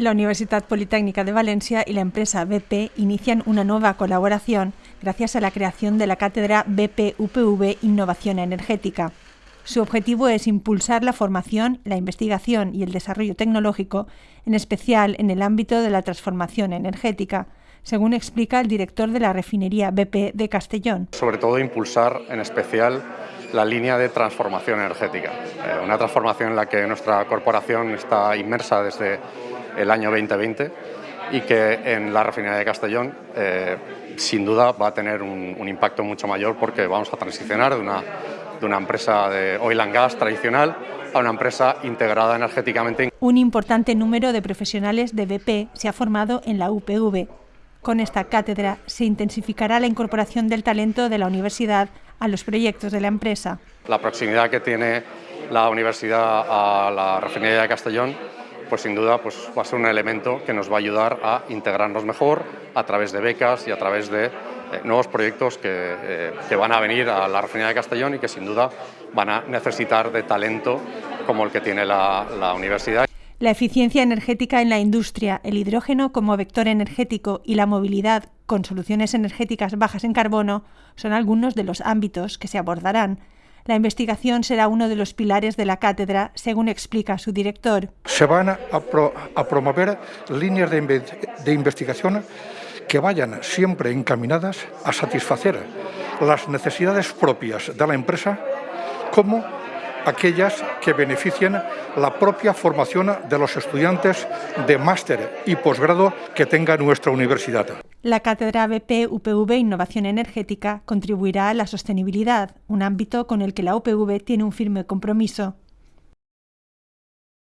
La Universidad Politécnica de Valencia y la empresa BP inician una nueva colaboración gracias a la creación de la cátedra BP-UPV Innovación Energética. Su objetivo es impulsar la formación, la investigación y el desarrollo tecnológico, en especial en el ámbito de la transformación energética, según explica el director de la refinería BP de Castellón. Sobre todo impulsar en especial la línea de transformación energética, eh, una transformación en la que nuestra corporación está inmersa desde el año 2020 y que en la refinería de Castellón eh, sin duda va a tener un, impacto mucho mayor porque vamos a transicionar de una, de una empresa de oil and gas tradicional a una empresa integrada energéticamente. Un importante número de profesionales de BP se ha formado en la UPV. Con esta cátedra se intensificará la incorporación del talento de la universidad a los proyectos de la empresa. La proximidad que tiene la universidad a la refinería de Castellón pues sin duda pues, va a ser un elemento que nos va a ayudar a integrarnos mejor a través de becas y a través de eh, nuevos proyectos eh, que, van a venir a la refinería de Castellón y que sin duda van a necesitar de talento como el que tiene la, la universidad. La eficiencia energética en la industria, el hidrógeno como vector energético y la movilidad con soluciones energéticas bajas en carbono son algunos de los ámbitos que se abordarán. La investigación será uno de los pilares de la cátedra, según explica su director. Se van a, promover líneas de, investigación que vayan siempre encaminadas a satisfacer las necesidades propias de la empresa como aquellas que beneficien la propia formación de los estudiantes de máster y posgrado que tenga nuestra universidad. La cátedra BP UPV Innovación Energética contribuirá a la sostenibilidad, un ámbito con el que la UPV tiene un firme compromiso.